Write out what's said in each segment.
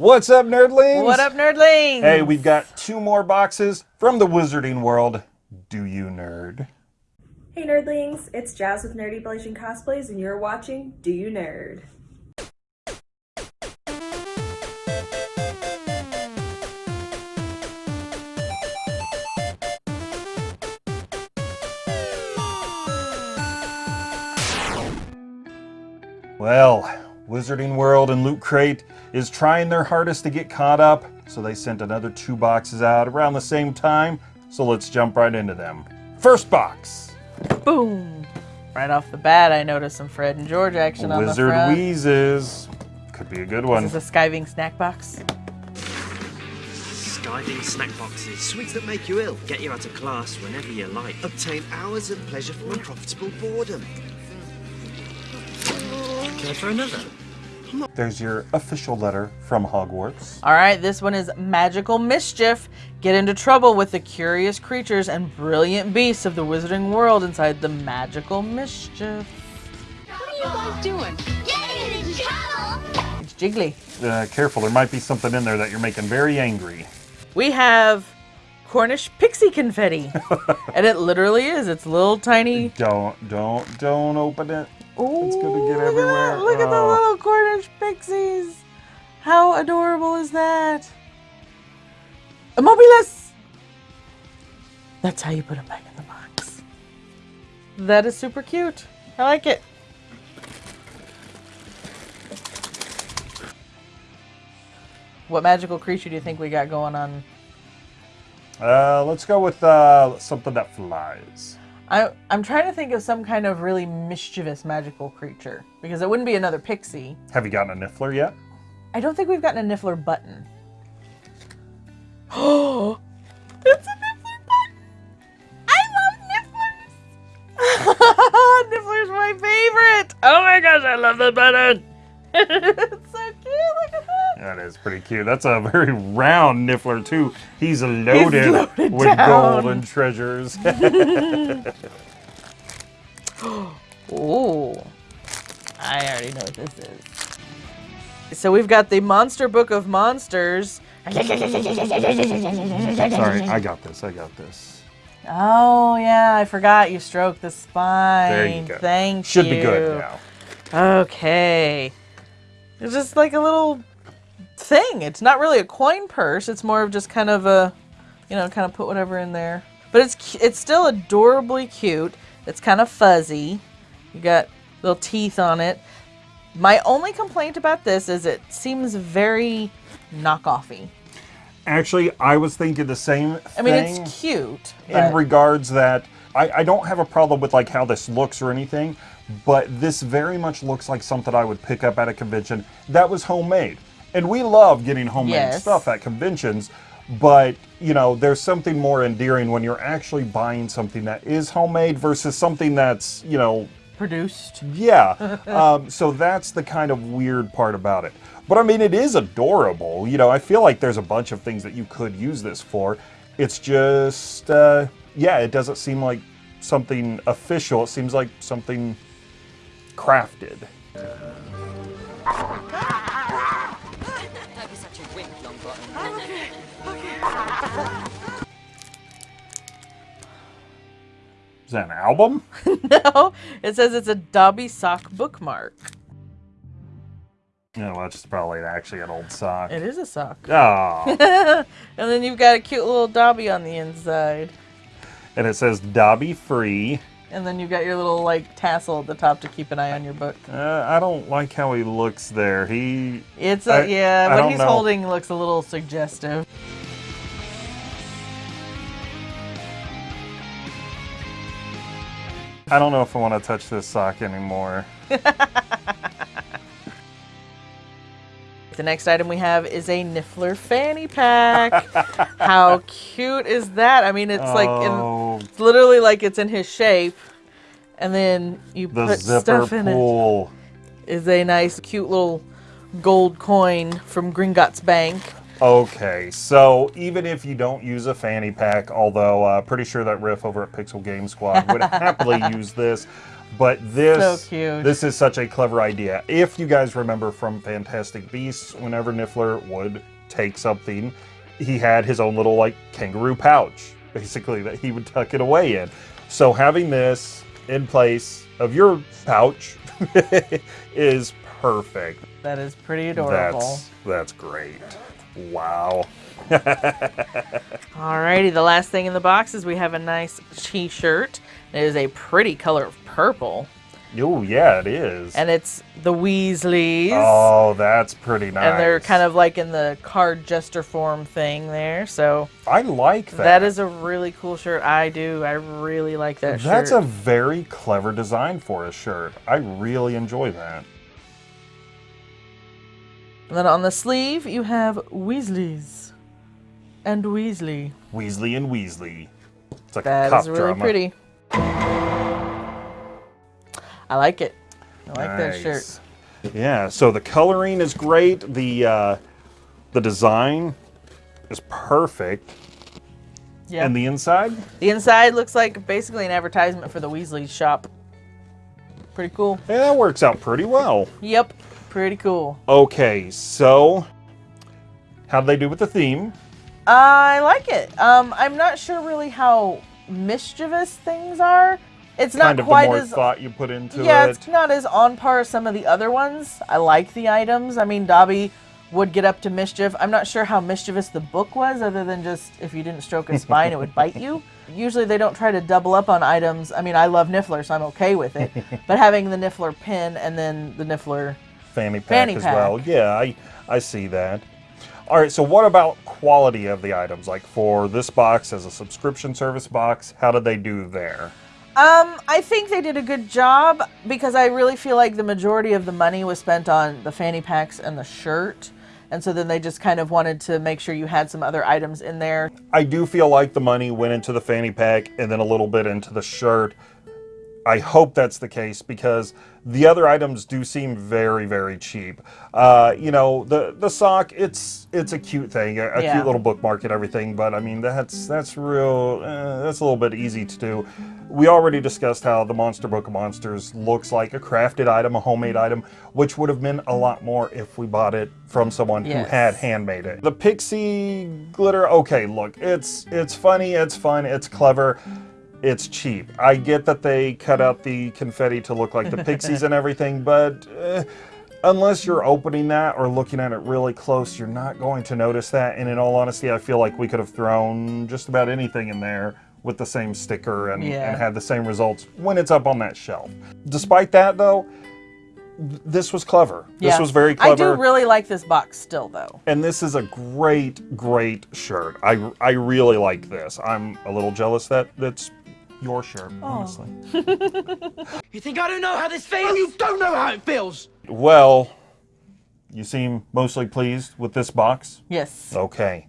What's up, nerdlings? What up, nerdlings? Hey, we've got two more boxes from the Wizarding World. Do you nerd? Hey nerdlings, it's Jazz with Nerdy Blazing Cosplays and you're watching Do You Nerd? Well, Wizarding World and Loot Crate is trying their hardest to get caught up, so they sent another two boxes out around the same time, so let's jump right into them. First box. Boom. Right off the bat, I noticed some Fred and George action on the Wizard front. Wheezes. Could be a good one. This is a skiving snack box. Skiving snack boxes, sweets that make you ill. Get you out of class whenever you like. Obtain hours of pleasure from unprofitable boredom. Care for another? There's your official letter from Hogwarts. All right, this one is Magical Mischief. Get into trouble with the curious creatures and brilliant beasts of the wizarding world inside the Magical Mischief. What are you guys doing? Getting in trouble! It's jiggly. Uh, careful, there might be something in there that you're making very angry. We have Cornish pixie confetti. and it literally is. It's little tiny. Don't, don't, don't open it. Ooh, It's gonna get look at that. Look at the Oh. little Cornish pixies. How adorable is that? Immobulus! That's how you put them back in the box. That is super cute. I like it. What magical creature do you think we got going on? Uh, let's go with uh, something that flies. I, I'm trying to think of some kind of really mischievous magical creature because it wouldn't be another pixie. Have you gotten a Niffler yet? I don't think we've gotten a Niffler button. Oh, it's a Niffler button! I love Nifflers! Niffler's my favorite! Oh my gosh, I love the button! it's so cute, look at that! Is pretty cute. That's a very round Niffler too. He's loaded, loaded with down. gold and treasures. oh, I already know what this is. So we've got the Monster Book of Monsters. Sorry, I got this. I got this. Oh yeah, I forgot you stroked the spine. There you go. Thank Should you. be good now. Okay. It's just like a little thing. It's not really a coin purse. It's more of just kind of a, you know, kind of put whatever in there. But it's it's still adorably cute. It's kind of fuzzy. You got little teeth on it. My only complaint about this is it seems very knockoffy. Actually, I was thinking the same thing. I mean, it's cute. in regards that I, I don't have a problem with like how this looks or anything, but this very much looks like something I would pick up at a convention that was homemade. And we love getting homemade Yes. stuff at conventions, but you know, there's something more endearing when you're actually buying something that is homemade versus something that's, you know, produced. yeah. um, so that's the kind of weird part about it. But I mean, it is adorable. You know, I feel like there's a bunch of things that you could use this for. It's just, uh, yeah, it doesn't seem like something official. It seems like something crafted. Is that an album? no, it says it's a Dobby sock bookmark. No, well, that's probably actually an old sock. It is a sock. Oh, And then you've got a cute little Dobby on the inside. and it says Dobby free. And then you've got your little like tassel at the top to keep an eye on your book. Uh, I don't like how he looks there. He It's a, I- yeah, I what he's know. holding looks a little suggestive. I don't know if I want to touch this sock anymore. The next item we have is a Niffler fanny pack. How cute is that? I mean, it's like in, oh, it's literally like it's in his shape, and then you the put stuff in it. pool. Is a nice, cute little gold coin from Gringotts Bank. Okay, so even if you don't use a fanny pack, although uh, pretty sure that Riff over at Pixel Game Squad would happily use this, But this, So this is such a clever idea. If you guys remember from Fantastic Beasts, whenever Niffler would take something, he had his own little like kangaroo pouch, basically that he would tuck it away in. So having this in place of your pouch is perfect. That is pretty adorable. That's that's great. Wow. Alrighty, the last thing in the box is we have a nice t-shirt. It is a pretty color of purple. Oh yeah, it is. And it's the Weasleys. oh, that's pretty nice. And they're kind of like in the card jester form thing there. So I like that. that is a really cool shirt. I do. I really like that That's a very clever design for a shirt. I really enjoy that. And then on the sleeve, you have Weasleys and Weasley. Weasley and Weasley. It's like a cop is really drama. pretty. I like it. I like that shirt. Yeah, so the coloring is great. The uh, the design is perfect. Yeah. And the inside? The inside looks like basically an advertisement for the Weasley shop. Pretty cool. Yeah, that works out pretty well. Yep. Pretty cool. Okay, so how'd they do with the theme? I like it. Um, I'm not sure really how mischievous things are. It's not kind of the quite more as thought you put into yeah, it. it's not as on par as some of the other ones. I like the items. I mean, Dobby would get up to mischief. I'm not sure how mischievous the book was, other than just if you didn't stroke a spine, it would bite you. Usually, they don't try to double up on items. I mean, I love Niffler, so I'm okay with it. but having the Niffler pin and then the Niffler, fanny pack Fanny as pack. well. Yeah, I I see that. All right, so what about quality of the items? Like for this box as a subscription service box, how did they do there? Um, I think they did a good job because I really feel like the majority of the money was spent on the fanny packs and the shirt. And so then they just kind of wanted to make sure you had some other items in there. I do feel like the money went into the fanny pack and then a little bit into the shirt. I hope that's the case because the other items do seem very, very cheap. Uh, you know, the the sock, it's it's a cute thing, a, a Yeah. cute little bookmark and everything. But I mean, that's that's real. Uh, that's a little bit easy to do. We already discussed how the Monster Book of Monsters looks like a crafted item, a homemade item, which would have meant a lot more if we bought it from someone who had handmade it. The pixie glitter, okay, look, it's it's funny, it's fun, it's clever. It's cheap. I get that they cut out the confetti to look like the pixies and everything, but uh, unless you're opening that or looking at it really close, you're not going to notice that. And in all honesty, I feel like we could have thrown just about anything in there with the same sticker and, Yeah. and had the same results when it's up on that shelf. Despite that, though, this was clever. This was very clever. I do really like this box still, though. And this is a great, great shirt. I, I really like this. I'm a little jealous that that's your shirt, Oh. honestly. You think I don't know how this feels? Oh, you don't know how it feels. Well, you seem mostly pleased with this box. Yes. Okay,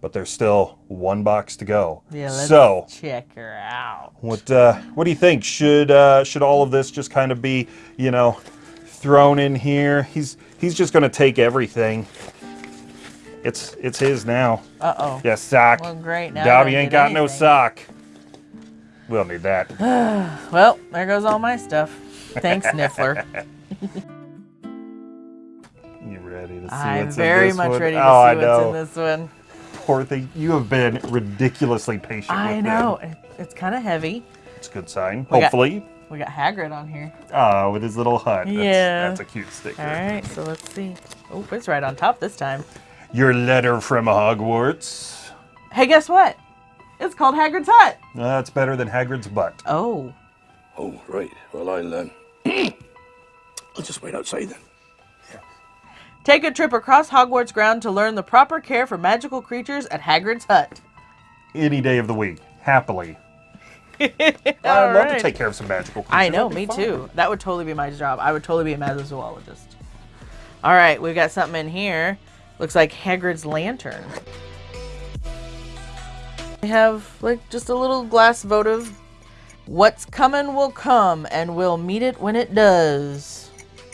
but there's still one box to go. Yeah, let's so, check her out. what uh, what do you think? Should uh, should all of this just kind of be, you know, thrown in here? He's he's just gonna take everything. It's it's his now. Uh oh. Yeah, sock. Well, great. Now Dobby ain't get got no sock. We'll need that. Well, there goes all my stuff. Thanks, Niffler. You ready to see I'm what's in this one? I'm very much ready to oh, see I what's know. in this one. Poor thing. You have been ridiculously patient. I know. Them. It's kind of heavy. It's a good sign. We got- Hopefully. We got Hagrid on here. Oh, with his little hut. That's, Yeah. That's a cute sticker. All right, so let's see. Oh, it's right on top this time. Your letter from Hogwarts. Hey, guess what? It's called Hagrid's Hut. That's better than Hagrid's butt. Oh. Oh, right. Well, I'll, um, I'll just wait outside then. Take a trip across Hogwarts ground to learn the proper care for magical creatures at Hagrid's Hut. Any day of the week. Happily. I'd All love to take care of some magical creatures. I know, me fun. too. That would totally be my job. I would totally be a magizoologist. All right, we've got something in here. Looks like Hagrid's lantern. We have like just a little glass votive. What's coming will come, and we'll meet it when it does.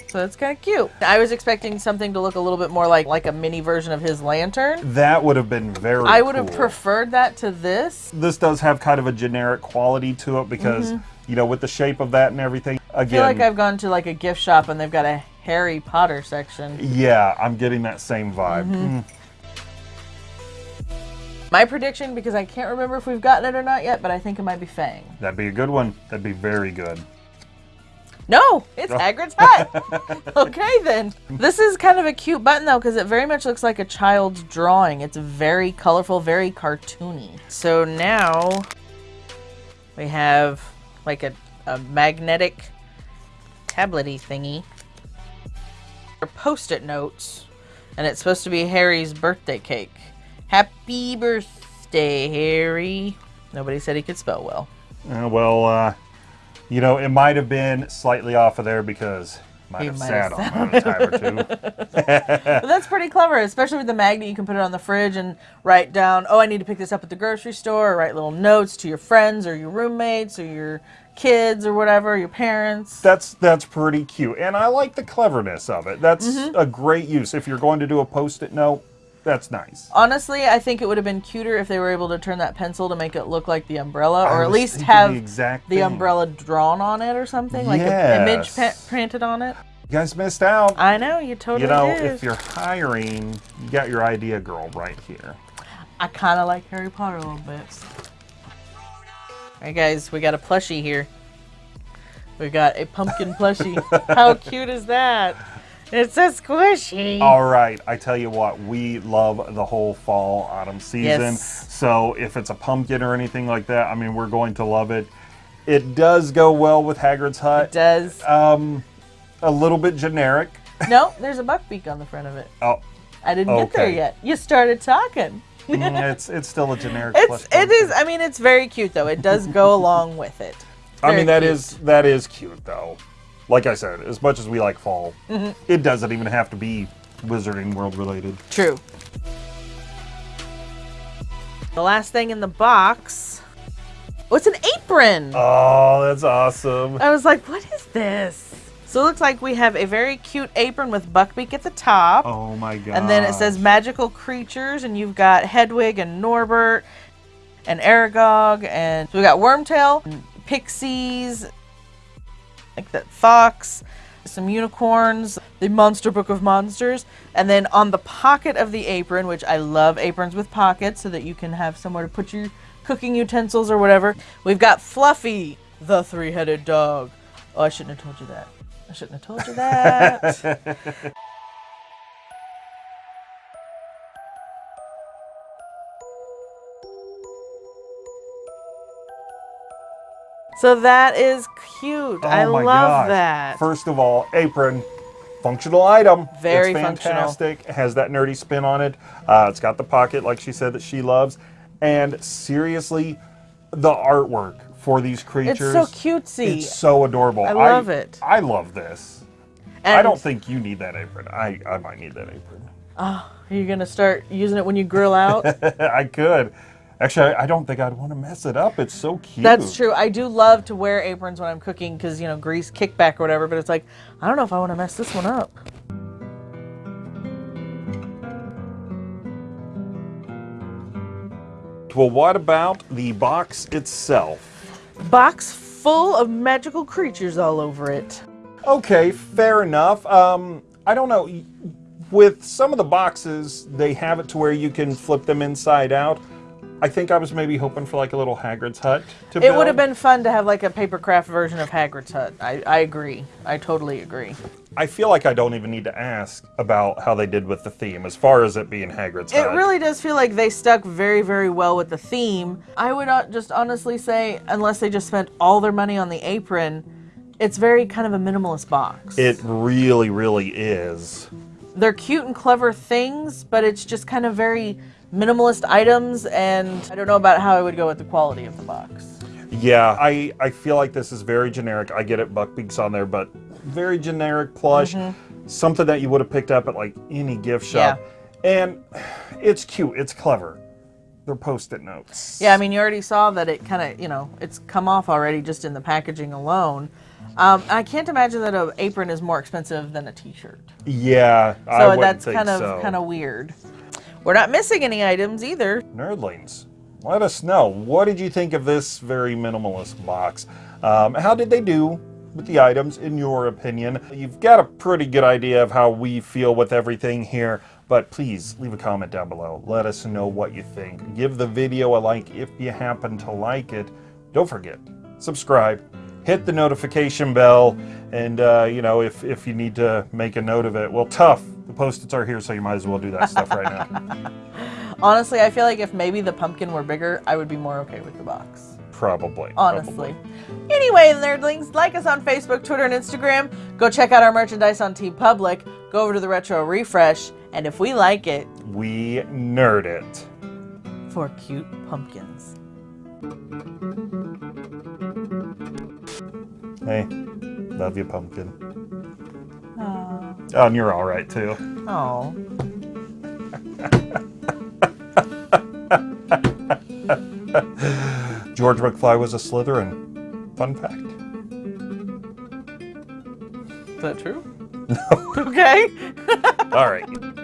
So that's kind of cute. I was expecting something to look a little bit more like like a mini version of his lantern. That would have been very I would have cool. preferred that to this. this does have kind of a generic quality to it because Mm-hmm. you know with the shape of that and everything I Again, feel like I've gone to like a gift shop and they've got a Harry Potter section. yeah, I'm getting that same vibe. Mm-hmm. Mm, My prediction, because I can't remember if we've gotten it or not yet, but I think it might be Fang. that'd be a good one. That'd be very good. No, it's oh. Hagrid's hut. okay, then. This is kind of a cute button, though, because it very much looks like a child's drawing. It's very colorful, very cartoony. So now we have like a, a magnetic tablety thingy. Or post-it notes, and it's supposed to be Harry's birthday cake. Happy birthday, Harry. Nobody said he could spell well. Uh, well, uh, you know, it might have been slightly off of there because might He have might sat have on it a time or two. But that's pretty clever, especially with the magnet. You can put it on the fridge and write down, oh, I need to pick this up at the grocery store, or write little notes to your friends or your roommates or your kids or whatever, your parents. That's that's pretty cute, and I like the cleverness of it. That's Mm-hmm. a great use. If you're going to do a post-it note, that's nice. Honestly, I think it would have been cuter if they were able to turn that pencil to make it look like the umbrella, I or at least have the exact the umbrella drawn on it or something, like an image printed on it. You guys missed out. I know, you totally you know, did. if you're hiring, you got your idea girl right here. I kind of like Harry Potter a little bit. All right, guys, we got a plushie here. We got a pumpkin plushie. How cute is that? It's so squishy. All right, I tell you what, we love the whole fall autumn season. Yes. So if it's a pumpkin or anything like that, I mean, we're going to love it. It does go well with Hagrid's Hut. It does. Um, a little bit generic. no, there's a buckbeak on the front of it. Oh, I didn't get there yet. You started talking. mm, it's it's still a generic. It's it I mean, it's very cute though. It does go along with it. I mean, that cute. is that is cute though. Like I said, as much as we like fall, Mm-hmm. it doesn't even have to be Wizarding World related. True. The last thing in the box. Oh, it's an apron. Oh, that's awesome. I was like, what is this? So it looks like we have a very cute apron with Buckbeak at the top. Oh my god. and then it says magical creatures, and you've got Hedwig and Norbert and Aragog, and so we got Wormtail, and Pixies, like that fox, some unicorns, the Monster Book of Monsters, and then on the pocket of the apron, which I love aprons with pockets so that you can have somewhere to put your cooking utensils or whatever, we've got Fluffy, the three headed dog. Oh, I shouldn't have told you that. I shouldn't have told you that. so that is cute. I Oh my love gosh. that. First of all, apron, functional item. Very it's functional. fantastic. It has that nerdy spin on it. Uh, it's got the pocket, like she said, that she loves. And seriously, the artwork for these creatures. It's so cutesy. It's so adorable. I love it. I love this. I don't think you need that apron. I, I might need that apron. Are you gonna start using it when you grill out? I could. Actually, I, I don't think I'd want to mess it up. It's so cute. That's true. I do love to wear aprons when I'm cooking because you know grease kickback or whatever. But it's like I don't know if I want to mess this one up. Well, what about the box itself? Box full of magical creatures all over it. Okay, fair enough. Um, I don't know. With some of the boxes, they have it to where you can flip them inside out. I think I was maybe hoping for like a little Hagrid's hut to be. It build. would have been fun to have like a paper craft version of Hagrid's hut. I, I agree. I totally agree. I feel like I don't even need to ask about how they did with the theme, as far as it being Hagrid's It hut. really does feel like they stuck very, very well with the theme. I would not just honestly say, unless they just spent all their money on the apron, it's very kind of a minimalist box. It really, really is. they're cute and clever things, but it's just kind of very minimalist items, and I don't know about how I would go with the quality of the box. Yeah, I, I feel like this is very generic. I get it, Buckbeak's on there, but very generic plush. Something that you would have picked up at like any gift shop. Yeah. And it's cute, it's clever. They're post-it notes. Yeah, I mean, you already saw that it kind of, you know, it's come off already just in the packaging alone. Um, I can't imagine that an apron is more expensive than a T-shirt. Yeah, I So wouldn't that's kind of so. kind of weird. We're not missing any items either. Nerdlings, let us know. What did you think of this very minimalist box? Um, how did they do with the items in your opinion. You've got a pretty good idea of how we feel with everything here, but please leave a comment down below. Let us know what you think. Give the video a like if you happen to like it. Don't forget, subscribe, hit the notification bell, and uh, you know, if, if you need to make a note of it, well, tough. The post-its are here, so you might as well do that stuff right now. Honestly, I feel like if maybe the pumpkin were bigger, I would be more okay with the box. Probably. Honestly. probably. Anyway, nerdlings, like us on Facebook, Twitter, and Instagram. Go check out our merchandise on TeePublic. Go over to the Retro Refresh, and if we like it, We nerd it. for cute pumpkins. Hey, love you, pumpkin. Oh, and you're all right too. Oh. George McFly was a Slytherin. Fun fact. Is that true? No. okay. All right.